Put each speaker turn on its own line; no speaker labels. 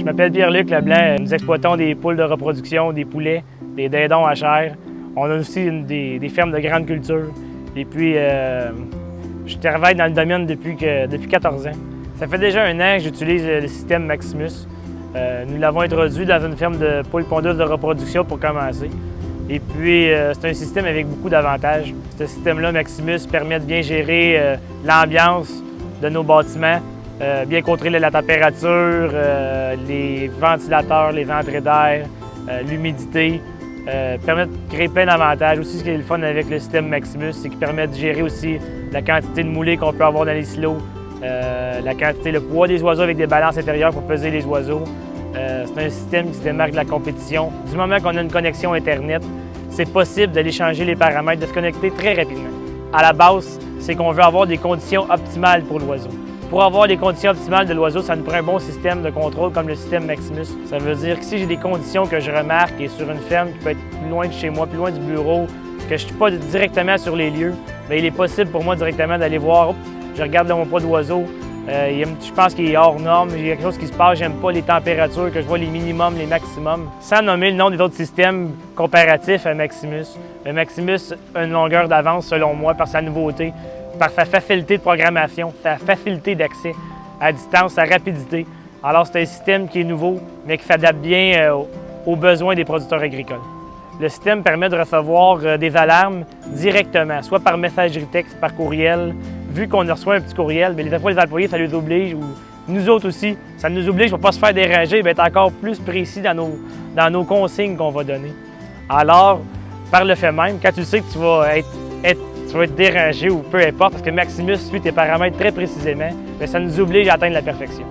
Je m'appelle Pierre-Luc Leblanc. Nous exploitons des poules de reproduction, des poulets, des dindons à chair. On a aussi des, fermes de grande culture. Et puis, euh, je travaille dans le domaine depuis, que, depuis 14 ans. Ça fait déjà un an que j'utilise le système Maximus. Euh, nous l'avons introduit dans une ferme de poules pondeuses de reproduction pour commencer. Et puis, euh, c'est un système avec beaucoup d'avantages. Ce système-là, Maximus, permet de bien gérer l'ambiance de nos bâtiments, bien contrôler la température, les ventilateurs, les entrées d'air, l'humidité, permet de créer plein d'avantages. Aussi, ce qui est le fun avec le système Maximus, c'est qu'il permet de gérer aussi la quantité de moulées qu'on peut avoir dans les silos, la quantité, le poids des oiseaux avec des balances intérieures pour peser les oiseaux. c'est un système qui se démarque de la compétition. Du moment qu'on a une connexion Internet, c'est possible d'aller changer les paramètres, de se connecter très rapidement. À la base, c'est qu'on veut avoir des conditions optimales pour l'oiseau. Pour avoir les conditions optimales de l'oiseau, ça nous prend un bon système de contrôle comme le système Maximus. Ça veut dire que si j'ai des conditions que je remarque et sur une ferme qui peut être plus loin de chez moi, plus loin du bureau, que je ne suis pas directement sur les lieux, bien, il est possible pour moi directement d'aller voir, je regarde mon poids d'oiseau, euh, je pense qu'il est hors norme, il y a quelque chose qui se passe, j'aime pas les températures, que je vois les minimums, les maximums. Sans nommer le nom des autres systèmes comparatifs à Maximus. Le Maximus a une longueur d'avance selon moi par sa nouveauté, par sa facilité de programmation, sa facilité d'accès à distance, sa rapidité. Alors c'est un système qui est nouveau, mais qui s'adapte bien euh, aux besoins des producteurs agricoles. Le système permet de recevoir euh, des alarmes directement, soit par messagerie texte, par courriel, vu qu'on reçoit un petit courriel, bien, les fois, les employés, ça les oblige, ou nous autres aussi, ça nous oblige pour ne pas se faire déranger, être encore plus précis dans nos, dans nos consignes qu'on va donner. Alors, par le fait même, quand tu sais que tu vas être, tu vas être dérangé ou peu importe, parce que Maximus suit tes paramètres très précisément, bien, ça nous oblige à atteindre la perfection.